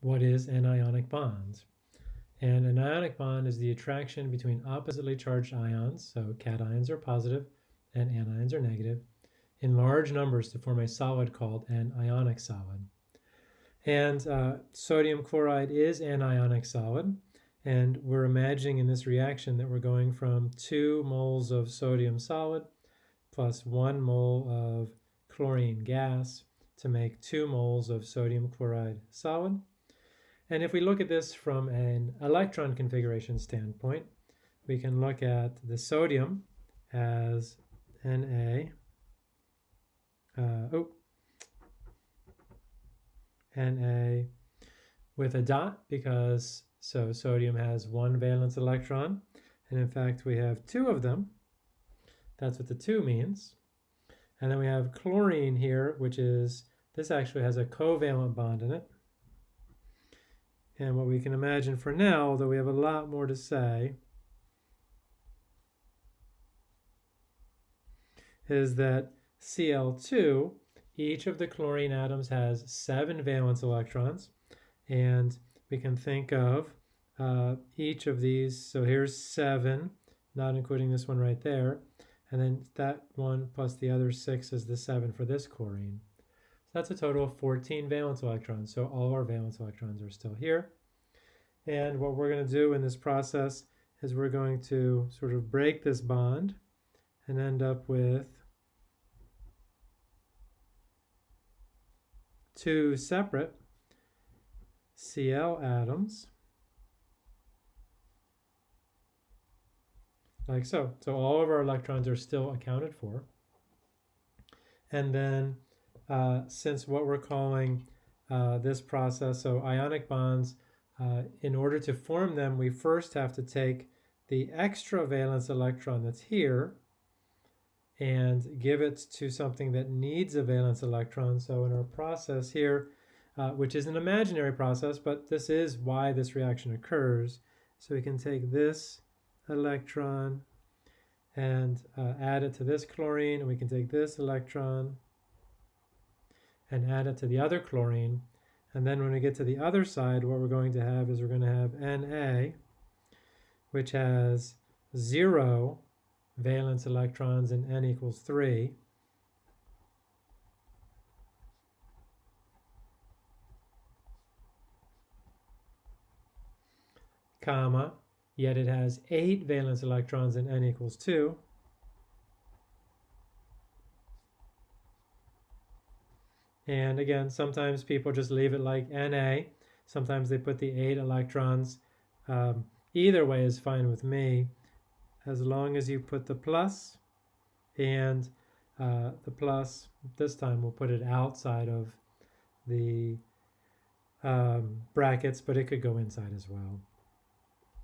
what is an ionic bond. And an ionic bond is the attraction between oppositely charged ions, so cations are positive and anions are negative, in large numbers to form a solid called an ionic solid. And uh, sodium chloride is an ionic solid, and we're imagining in this reaction that we're going from 2 moles of sodium solid plus 1 mole of chlorine gas to make 2 moles of sodium chloride solid. And if we look at this from an electron configuration standpoint, we can look at the sodium as Na, uh, oh, Na with a dot because so sodium has one valence electron and in fact we have two of them. That's what the two means. And then we have chlorine here which is this actually has a covalent bond in it. And what we can imagine for now, although we have a lot more to say, is that Cl2, each of the chlorine atoms has seven valence electrons, and we can think of uh, each of these, so here's seven, not including this one right there, and then that one plus the other six is the seven for this chlorine. That's a total of 14 valence electrons. So all our valence electrons are still here. And what we're going to do in this process is we're going to sort of break this bond and end up with two separate Cl atoms like so. So all of our electrons are still accounted for. And then uh, since what we're calling uh, this process, so ionic bonds, uh, in order to form them, we first have to take the extra valence electron that's here and give it to something that needs a valence electron. So in our process here, uh, which is an imaginary process, but this is why this reaction occurs. So we can take this electron and uh, add it to this chlorine, and we can take this electron and add it to the other chlorine. And then when we get to the other side, what we're going to have is we're going to have Na, which has zero valence electrons and N equals three. comma, yet it has eight valence electrons and N equals two. And again, sometimes people just leave it like Na. Sometimes they put the eight electrons. Um, either way is fine with me, as long as you put the plus and uh, the plus, this time we'll put it outside of the um, brackets, but it could go inside as well.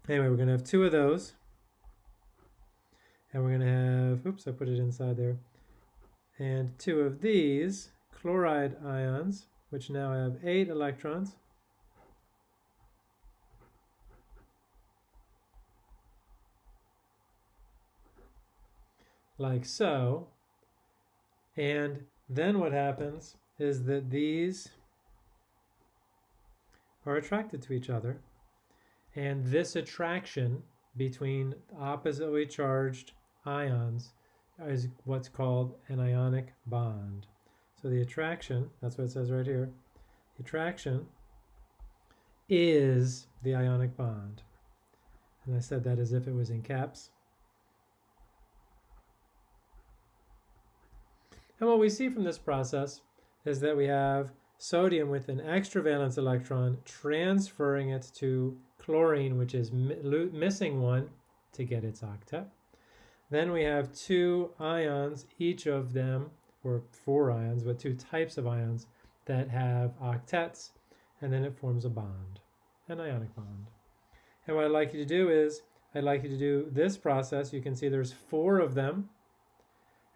Anyway, we're going to have two of those. And we're going to have, oops, I put it inside there. And two of these chloride ions, which now have eight electrons. Like so. And then what happens is that these are attracted to each other. And this attraction between oppositely charged ions is what's called an ionic bond. So the attraction, that's what it says right here, the attraction is the ionic bond. And I said that as if it was in caps. And what we see from this process is that we have sodium with an extra valence electron transferring it to chlorine, which is missing one to get its octet. Then we have two ions, each of them or four ions, but two types of ions that have octets, and then it forms a bond, an ionic bond. And what I'd like you to do is, I'd like you to do this process. You can see there's four of them.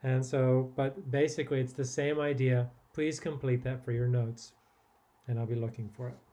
And so, but basically it's the same idea. Please complete that for your notes, and I'll be looking for it.